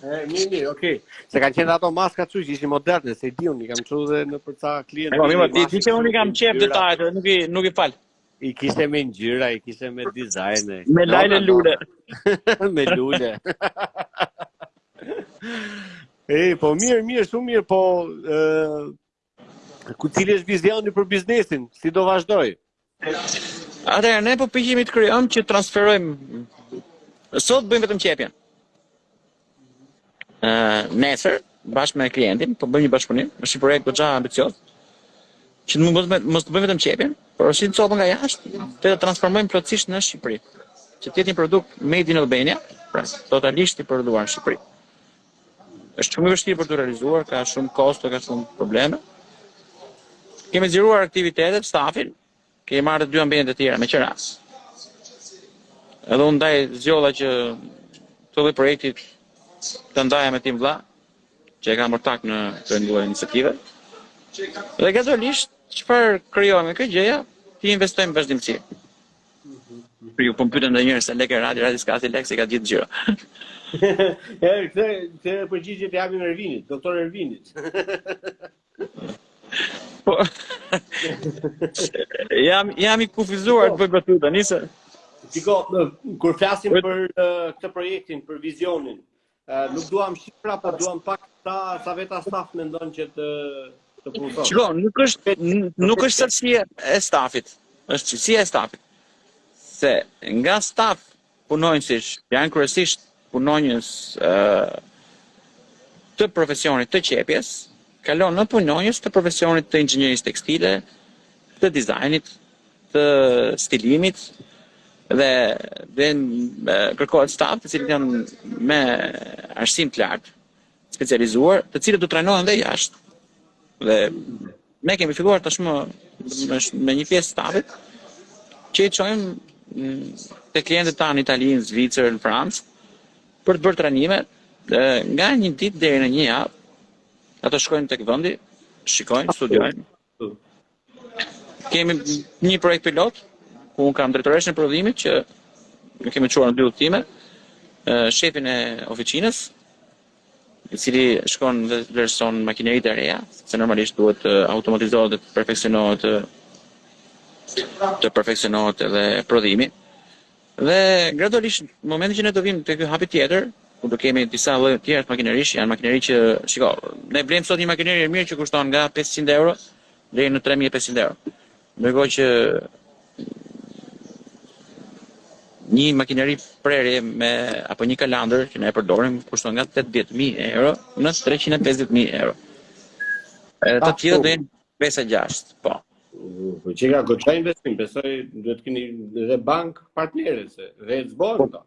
E, mirë, mirë, okay. Se kanë qenë ato maska që ishin moderne, se i di unë, i kam çu dhe nëpër ca klientë. Po, mirë, ti e di që unë i kam qejf detajet, nuk i nuk i fal. I kishte me ngjyra, i kishte me dizajne. Me lajlelule. me lule. e, po mirë, mirë, shumë mirë, po... ku, cili është vizioni për biznesin, si do vazhdojë? Atëherë, ne po përpiqemi të krijojmë që transferojmë... Sot bëjmë vetëm qepjen. Ë, nesër bashkë me klientin po bëjmë një bashkëpunim, është një projekt goxha ambicioz. Që të mos mos të bëjmë vetëm qepjen, por dhe copa nga jashtë, të transformojmë plotësisht në Shqipëri. Që të jetë një produkt made in Albania, pra totalisht i prodhuar në Shqipëri. Është shumë e vështirë për t'u realizuar, ka shumë kosto, ka shumë probleme. Kemi zgjeruar aktivitetet, stafin, Kemi marrë dhe dy ambiente të tjera, me qera. Edhe unë ndaj zgjodha që të dy projektet t'i ndaja me tim vëlla, që e kam ortak në të dyja iniciativat. Dhe gradualisht, çfarë krijojmë këtë gjëja, t'i investojmë vazhdimësi. Po më pyetën edhe një herë sa lekë radi, radi s'ka sa lekë, se ka të gjitha ngjyrat. Këtë përgjigje t'ia japim Ervinit, doktor Ervinit. Po, jam jam i kufizuar të bëj batuta, nisë. Shiko, kur flasim për uh, këtë projektin, për vizionin, uh, nuk duam shifra, po duam pak sa sa veta staf mendon që të të punësosh. Shiko, nuk është nuk është sasia e stafit. Është cilësia e stafit. Se nga staf Punonjës që janë kryesisht punonjës të profesionit të qepjes, kalon në punonjës të profesionit të inxhinierisë tekstile, të dizajnit, të stilimit dhe vjen kërkohet staf të cilët janë me arsim të lartë, specializuar, të cilët do trajnohen dhe jashtë. Dhe Ne kemi filluar tashmë me një pjesë të stafit që i çojmë mm, tek klientët tanë në Itali, në Zvicër, në Francë për të bërë trajnime nga një ditë deri në një javë. Ato shkojnë tek vendi, shikojnë, studiojnë. Kemi një projekt pilot ku un kam drejtoreshën e prodhimit që kemi çuar në dy udhëtime, shefin e oficinës, i cili shkon dhe vlerëson makineritë e reja, se normalisht duhet të automatizohet dhe të perfeksionohet të perfeksionohet edhe prodhimi. Dhe gradualisht në momentin që ne do vim te ky hapi tjetër, ku do kemi disa lloje të tjera makinerish, janë makineri që shiko, ne blejmë sot një makineri e mirë që kushton nga 500 euro deri në 3500 euro. Ndërkohë që një makineri prerje me apo një kalandër që ne e përdorim kushton nga 18000 euro në 350000 euro. Edhe të tjerë do jenë 5-6, po. Po që ka goxha investim, besoj duhet keni edhe bankë partnere se s'e bën, po.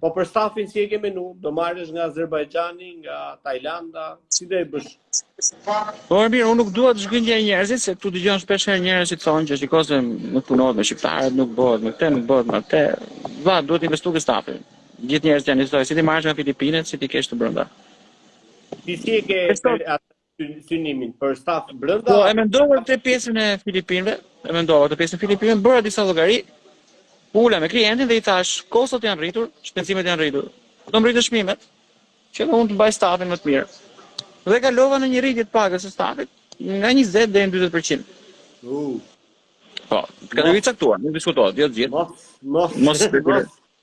Po për stafin si e ke menu, do marrësh nga Azerbajxhani, nga Tajlanda, si do e bësh? Po mirë, unë nuk dua të zhgënjë njerëzit se këtu dëgjon shpesh herë njerëz që thonë që shiko se nuk punohet me shqiptarët, nuk bëhet me këtë, nuk bëhet me atë. Va, duhet investu te stafi. Gjithë njerëzit janë historia, si t'i marrësh nga Filipinët, si t'i kesh të brenda. Ti si e ke synimin për staf brenda. Po e mendova atë pjesën e Filipinëve, e mendova atë pjesën e Filipinëve, bëra disa llogari. Ula me klientin dhe i thashë, kostot janë rritur, shpenzimet janë rritur. Do më rritësh çmimet që do unë të mbaj stafin më të mirë. Dhe kalova në një rritje të pagës së stafit nga 20 deri në 40%. U. Po, të caktuar, nuk diskutohet, jo të gjithë. Mos, mos, mos, mos,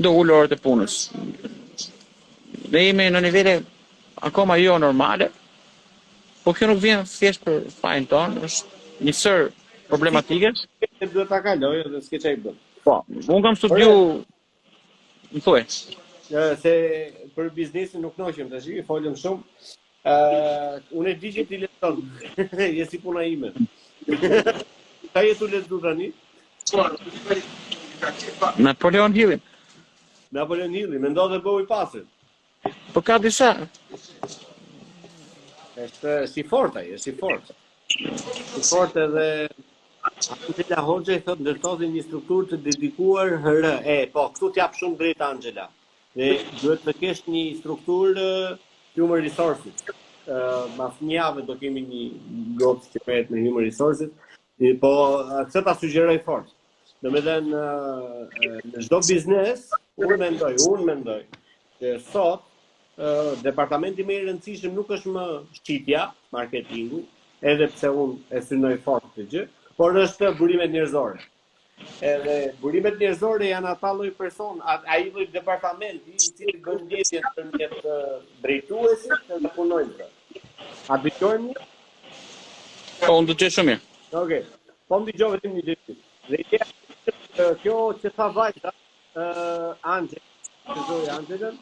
Do ulur orët e punës. Ne jemi në nivele akoma jo normale, po kjo nuk vjen thjesht për fajin tonë, është një sërë problematikash. Këtë duhet ta kalojë dhe s'ke ça i bën. Po, unë kam studiu... Më thuaj. Se për biznesin nuk u lodhëm tashi, folëm shumë, Uh, unë e di që ti lexon. Je si puna ime. Ça je tu lexu tani? Napoleon Hillin. Napoleon Hillin, Mendo dhe bëhu i pasur. Po ka disa. Është si fort ai, si fort. Si fort edhe Angela Hoxha i thotë ndërtoji një strukturë të dedikuar HR. E, po, këtu t'jap shumë të drejtë Angela. Dhe duhet të kesh një strukturë human resources. Uh, mas një jave do kemi një goc që merret me human resources, e, po këtë ta sugjeroj fort. Domethënë, në çdo biznes, unë mendoj, unë mendoj, që sot, uh, departamenti më i rëndësishëm nuk është më shitja, marketingu, edhe pse unë e synoj fort të gjë, por është burimet njerëzore. Edhe burimet njerëzore janë ata lloj person, ai lloj departamenti i cili bën lidhjen ndërmjet drejtuesit dhe punonjësve. A dëgjohemi ne? Po, unë dëgjoj shumë mirë. Okej. Okay. Po më dëgjo vetëm një gjë. Dhe ideja është kjo që tha vajza, ë uh, Angel, që zoi Angelën,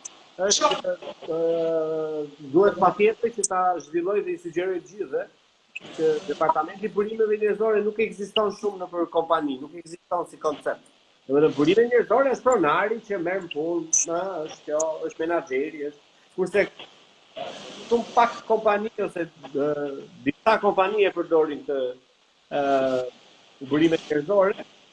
është ë uh, duhet patjetër që ta zhvillojë dhe i sugjeroj të gjithëve që departamenti i burimeve njerëzore nuk ekziston shumë nëpër kompani, nuk ekziston si koncept. Domethënë burime njerëzore është pronari që merr në punë, është kjo, është menaxheri, është kurse shumë pak kompani ose disa kompani e përdorin të ë burimet njerëzore,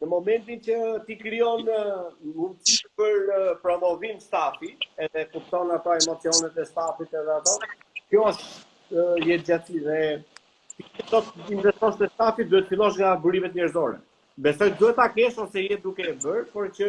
Në momentin që ti krijon mundësi për promovim stafi, edhe kupton ato emocionet e stafit edhe ato, kjo është jetëgjatësi dhe ti që do të investosh te stafi, duhet të fillosh nga burimet njerëzore. Besoj duhet ta kesh ose je duke e bërë, por që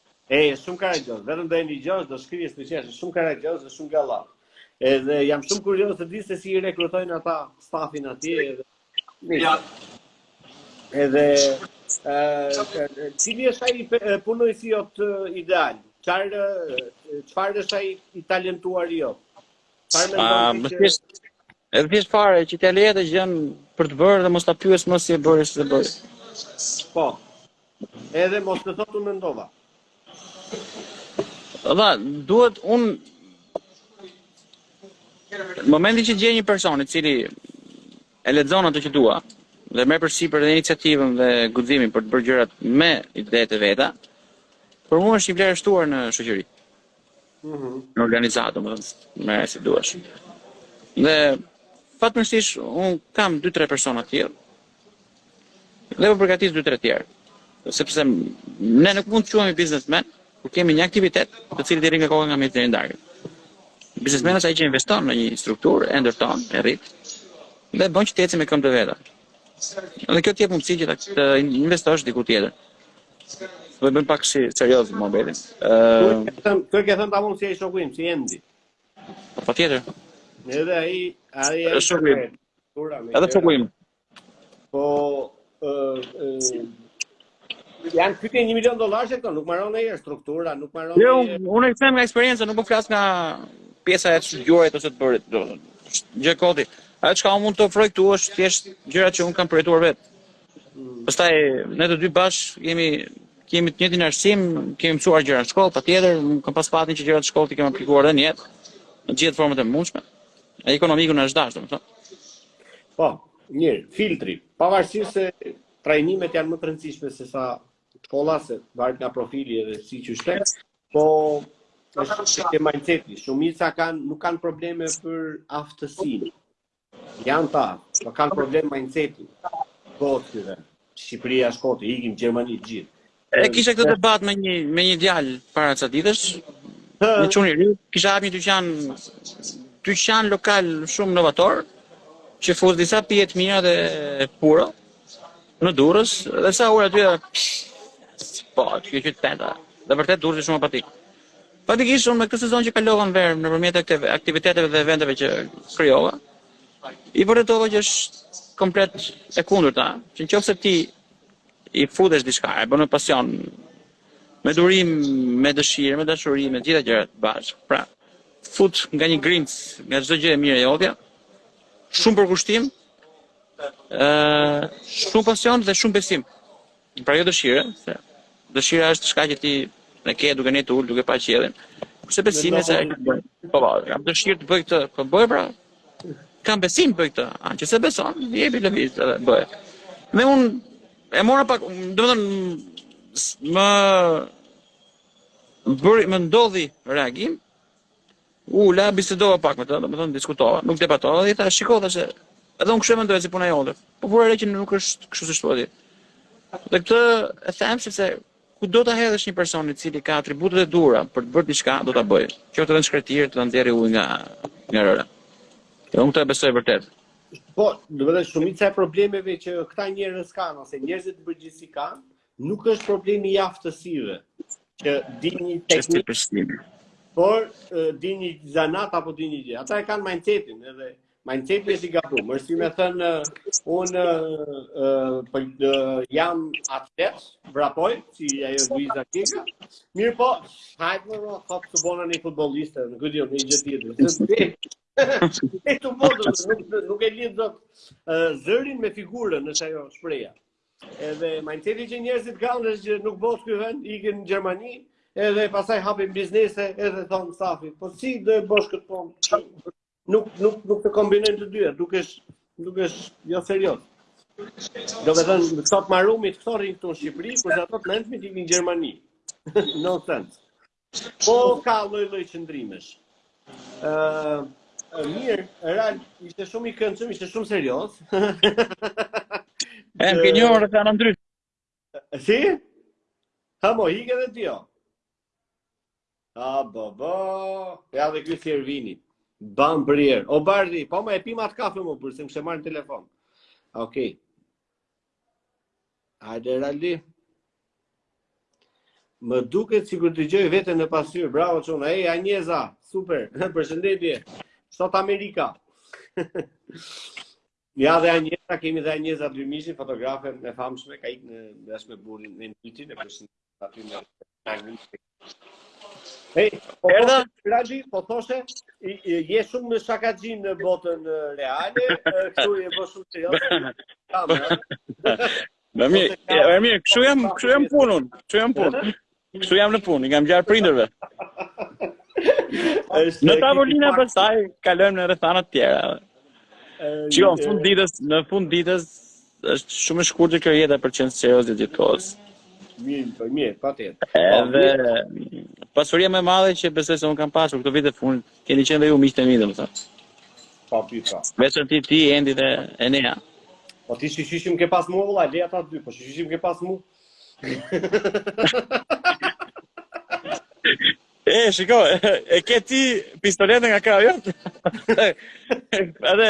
E, shumë karagjoz, vetëm do e dëgjosh, do shkrihesh së qeshuri, shumë karagjoz dhe shumë galla. Edhe jam shumë kurioz të di se si i rekrutojnë ata stafin atje edhe... Ja. Edhe... Cili është ai punonjësi jot ideal? Çfarë çfarë është ai i talentuar jot? Çfarë mendon ti? Më Edhe thjesht fare që t'ia lë të gjënë për të bërë dhe mos ta pyes më si e bëri si e bëri. Po. Edhe mos të thotë unë mendova. Dha, duhet unë... Në momentin që gjej një person i cili e lexon atë që dua dhe merr përsipër dhe iniciativën dhe guximin për të bërë gjërat me idetë e veta, për mua është një vlerë e shtuar në shoqëri. Mm -hmm. Në organizatë, domethënë, merre si duash. Dhe, fatmirësisht, unë kam 2-3 persona të tillë, Dhe po përgatis dy tre të tjerë. Sepse ne nuk mund të quhemi biznesmenë, kur kemi një aktivitet, të cilit i rri mbi kokë nga mëngjesi në darkë. Biznesmeni është ai që investon në një strukturë, e ndërton, e rrit dhe bën që të ecë me këmbët e veta. Dhe kjo të jep mundësi që të investosh diku tjetër. Do bëhem pak si serioz më bëri. Ëh, kë ke thënë ta mund si ai shoku im, si Endi. Po tjetër. Edhe ai, ai është shoku im. Edhe të kujim. Po, janë pyetje një milion dollarëshe këto, nuk mbaron e struktura, nuk maron e... Jo, unë e them nga eksperienca, nuk po flas nga pjesa e të gjuajt ose të bërit. Gjë koti, ajo që çka mund të ofroj këtu është thjesht gjëra që unë kam përjetuar vetë. Mm. Pastaj, ne të dy bashkë jemi kemi të njëjtin arsim, kemi mësuar gjëra në shkollë, patjetër, kam pas fatin që gjërat në shkollë t'i kem aplikuar edhe në jetë, në gjithë format e mundshme. Ekonomiku na është dashur, domethënë. Po, mirë, filtri, pavarësisht se trajnimet janë më të rëndësishme se sa shkolla, se varet nga profili edhe siç është, po është që ke mindseti, shumica kanë, nuk kanë probleme për aftësin, janë ta, po kanë problem mindseti, po të të dhe, Shqipëria është kot, ikim Gjermani të gjithë, E kisha këtë debat me një me një djalë para ca ditësh. Një çun i ri, kishte hap një dyqan dyqan lokal shumë novator që fut disa pije të mira dhe puro në Durrës dhe sa u ula aty po, ky qyteti. Dhe vërtet Durrësi shumë apatik. Faktikisht unë me këtë sezon që kalova në verë nëpërmjet aktiv aktiviteteve dhe eventeve që krijova, i vërtetova që është komplet e kundërta, që në qoftë se ti I futesh diçka, e bën me pasion, me durim, me dëshirë, me dashuri, me të gjitha gjërat bashkë. Pra, fut nga një grimcë, nga çdo gjë e mirë e jotja, shumë përkushtim, ë shumë pasion dhe shumë besim. Pra jo dëshirë, se dëshira është diçka që ti e ke duke ndejt ul, duke pa qiellin. Kurse besimi se po po, kam dëshirë të bëj këtë, po bëj pra, Kam besim për këtë. Në qoftë se beson, jepi lëviz edhe bëhet. Dhe unë e mora pak, domethënë më bëri më ndodhi reagim. U ula bisedova pak me të, domethënë diskutova, nuk debatova dhe i thashë, "Shiko thashë, edhe unë kështu e mendoja si puna jote." Po vura re që nuk është kështu siç thua ti. Dhe këtë e them sepse Kudo ta hedhësh një person i cili ka atributet e duhura për të bërë diçka, do ta bëjë. Qoftë edhe në shkretëtirë, do ta nxjerrë ujë nga nga rëra. Dhe unë këtë e besoj vërtet. Po, domethënë shumica e problemeve që këta njerëz kanë ose njerëzit në përgjithësi kanë, nuk është problemi i aftësive, që di një teknikë, por di një zanat apo di një gjë. Ata e kanë mindsetin edhe Mindset është i gabuar, është si me thënë, unë uh, për, uh, jam atlet, vrapoj, si ajo Luiza Gega, mirëpo, hajde më rri, thotë të bëna një futbolliste, në këtë jo, një gjë tjetër, se të dhe, e të bodo, nuk, nuk e lidh dot zërin me figurën, siç është ajo shprehja. Edhe mindseti që njerëzit kanë është që nuk bëhet ky vend, ikin në Gjermani, edhe pastaj hapin biznese, edhe thonë safit, po si do e bësh këtë punë? Nuk nuk nuk të kombinojnë të dyja, dukesh dukesh jo serioz. Domethënë, më thot Marumi, të rrinë këtu në Shqipëri, kur ato të mendëmi t'i në Gjermani. no sense. Po ka lloj lloj qëndrimesh. Uh, mirë, Ral, ishte shumë i këndshëm, ishte shumë serioz. e, më kënjohë në të në ndryshë. Si? Ha mo, ike dhe ti, jo. A, bo, bo. Ja dhe kjo si Ervini. Bam përnjëherë. O, Bardhi, po ma e pimë atë kafe mo, pse s'më ke marrë në telefon. Okej. Okay. Hajde, Raldi. Më duket sikur dëgjoj veten në pasqyrë. Bravo, çuna. Ej, Anjeza. Super. Përshëndetje. Sot Amerika. Ja dhe Anjeza, kemi dhe Anjeza Dymishi, fotografe e famshme, ka ikur bashkë me burrin në Nitin, e përsin aty në Tagin. Hej, po erdha, Raldi, po thoshe, je shumë shakaxhi në botën reale, këtu je bërë shumë serioz. Më mirë, më mirë, kështu jam, kështu jam në punë, kështu jam në punë. Kështu jam në punë, i kam ngjarë prindërve. në tavolina pastaj kalojmë në rrethana të tjera. Që jo, në fund të ditës, në fund të ditës është shumë e shkurtër kjo jeta për të qenë serioz gjithë kohës. Mirë, po mirë, patjetër. Edhe po, pasuria më e madhe që besoj se un kam pasur këto vite të fundit Keni qenë dhe ju miqtë e mi domethënë. Patjetër. Veçanti ti Endi dhe Enea. Po ti shpirt ke pas mua vëlla, le ata dy, po ti shpirt ke pas mua. e, shiko, e ke ti pistoletën nga krajo? Edhe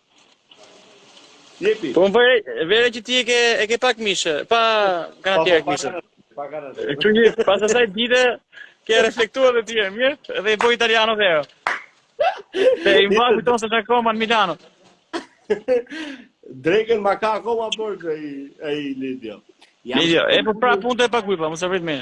Jepi. Po vë re që ti e ke, e ke pak mishë, pa kanë tjerë mishë. Pa kanë tjerë. Çuna, pas asaj dite, ke reflektuar dhe ti, mirë, dhe i boj italiano vero. Dhe i ma kujton se akoma në Milano. Dreken ma ka akoma borxh Lidio. Lidio, e po pra punë të e pa kujpa, më se vrit me.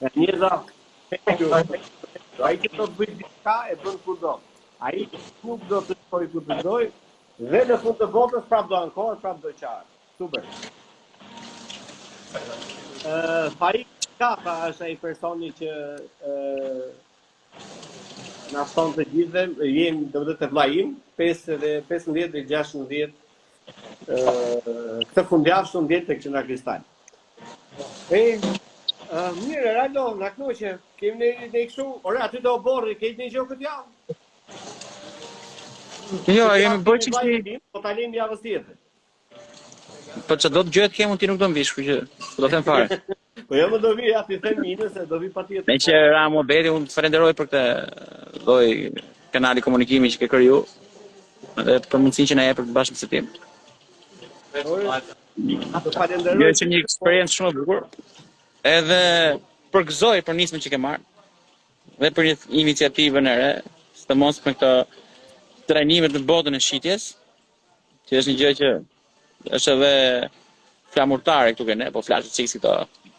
Enea Peçu, ai që do të bëjë diçka e bën kudo. Ai që nuk do le të shkojë ku të dojë, dhe në fund të botës prapë do ankohet, prapë do qahet. Super. Ë Faik Kafa është ai personi që ë Na fton të gjithëve, jemi unë dhe vllai im, 5 dhe 15 dhe 16 ë këtë fundjavë show-diet tek Qendra Kristal. E ë mirë, Rado, na kënaqe. Kemi ne ne kështu, ore aty do borri, ke një gjë këtë javë? Jo, jemi bërë çështje. Po ta lëmë javës tjetër. Po që do të gjendet, kemi, ti nuk do më vish, kështu që do them fare. po jam jo, do vi, ja t'i them unë se do vi patjetër. Meqë ra muhabeti, unë të falenderoj për këtë lloj kanali komunikimi që ke kriju dhe për mundësinë që na jep për të bashkëbisedim. Të falenderoj. Është një eksperiencë shumë e bukur. Edhe të përgëzoj për nismën që ke marrë dhe për iniciativën e re, sidomos me këto trajnimet në botën e shitjes, Që është një gjë që është edhe flamurtare këtu te ne, po flasim çikë si këto.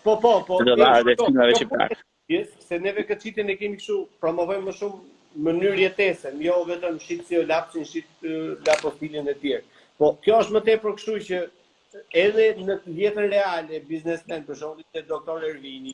Po, po, po. Të dëvarë dhe filmave që parë. Gjithë, se neve këtë shitjen e kemi këshu, promovojmë më shumë mënyrë jetese, jo vetëm shit stilolapsin, shit stilolapsin e tjerë. Po, kjo është më tepër këshu që edhe në jetën reale, biznesmen, për shembull, te doktor Ervini,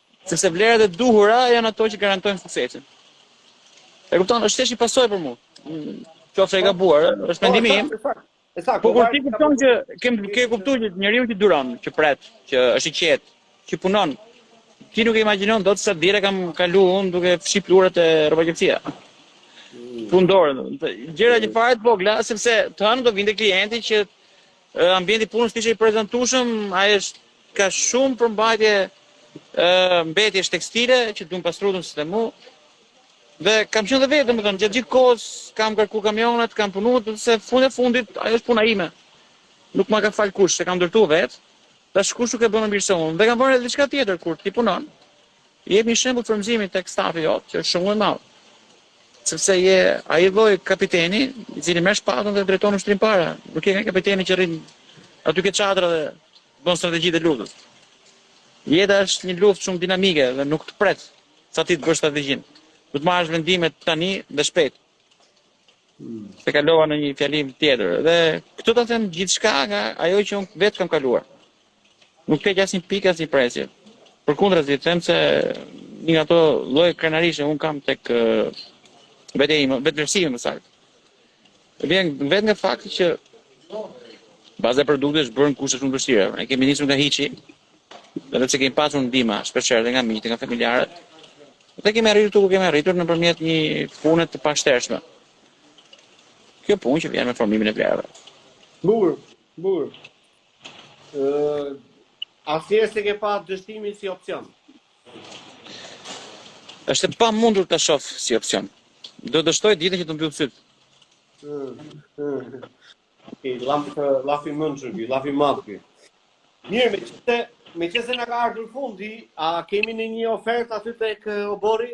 Sepse vlerat e duhura janë ato që garantojnë suksesin. E kupton, është thjesht një pasojë për mua. Qoftë e gabuar, është po, mendimi im. Saktë. Po kur ti kupton që kem ke kuptuar që njeriu që duron, që pret, që është i qetë, që punon, ti nuk e imagjinon dot sa herë kam kalu unë duke fshi pluhurat te rrobaqepësia. Mm. Fundorën, gjëra që fare të vogla, sepse të hënë do vinte klienti, që Ambienti i punës të ishte i prezantueshëm, ai është ka shumë përmbajtje mbetjesh tekstile që duhen pastruar në sistem. Dhe kam qenë dhe vetë, domethënë, gjatë gjithë kohës kam ngarkuar kamionat, kam punuar se fund e fundit ajo është puna ime. Nuk ma ka fal kush, e kam ndërtuar vetë. Dhe askush nuk e bën më mirë se unë. Dhe kam vënë re edhe diçka tjetër kur ti punon, I jep një shembull frymëzimi tek stafi jot që është shumë më i madh. Sepse je ai lloj kapiteni i cili merr shpatën dhe drejton ushtrinë para. Nuk je kapiteni që rrin aty ke çadra dhe bën strategjitë e luftës. Jeta është një luftë shumë dinamike dhe nuk të pret sa ti të bësh strategjinë. Duhet të marrësh vendime tani dhe shpejt. Hmm. Se kalova në një fjalim tjetër dhe këtë ta them gjithçka nga ajo që unë vetë kam kaluar. Nuk heq asnjë pikë, asnjë presje. Përkundrazi, them se një nga ato lloje krenarish që unë kam tek vetja ime, vetëvlerësimi më saktë. Vjen vetë nga fakti që baza e produktit është bërë në kushte shumë të vështira. Ne kemi nisur nga hiçi, edhe pse kemi pasur ndihma shpeshherë dhe nga miqtë, nga familjarët, dhe kemi arritur këtu ku kemi arritur nëpërmjet një pune të pashtershme. Kjo punë që vjen me formimin e vlerave. Bukur, bukur. A thjesht e ke pa dështimin si opsion? Është e pamundur ta shoh si opsion. Do të dështoj ditën që të mbyll sytë. Okej, llaf, llaf i mençëm ky, llaf i madh ky. Mirë, meqenëse, meqenëse na ka ardhur fundi, a kemi ndonjë ofertë aty tek oborri?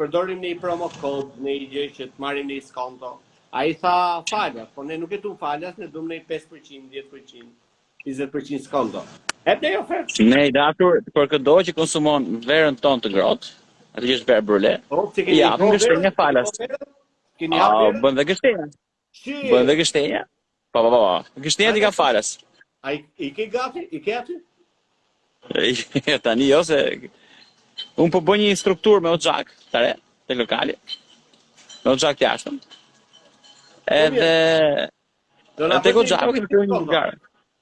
Përdorim një promo kod, në një gjë që të marrim një skonto. Ai tha falas, por ne nuk e dumë falas, ne dumë një 5%, 10%, 20% skonto. E për një ofertë? Ne, i dashur, për këdo që konsumon verën tonë të ngrohtë, atë që është verë brule, po, i japim gështenja falas. Kini apë verën? Bën dhe gështenja. Shqy! Bënë dhe gështenja? Pa, pa, pa, pa. Gështenja t'i ka falas. Ai, i ke gati? I ke aty? E, tani jo se... Unë po bëj një strukturë me oxhak, të re, te lokali. Me oxhak të jashtëm. Po, Edhe... Do na bëj një strukturë.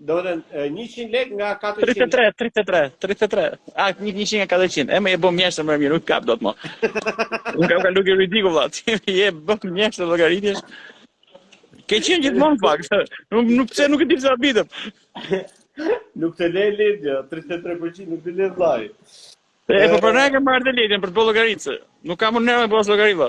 Do të thotë 100 lekë nga 400. 33, 33, 33. A 100 nga 400. E më e bëm mjeshtër më mirë, nuk kap dot më. Unë kam kalu ke ridiku vëlla. Ti je bërë mjeshtër llogaritjesh. Ke qenë gjithmonë pak. Nuk nuk pse nuk e di pse habitem. Nuk të le ledja, 33% nuk të le vllai. E po prandaj kam marrë ledjen për të bërë llogaritë. Nuk kam unë nerva pas llogaritë.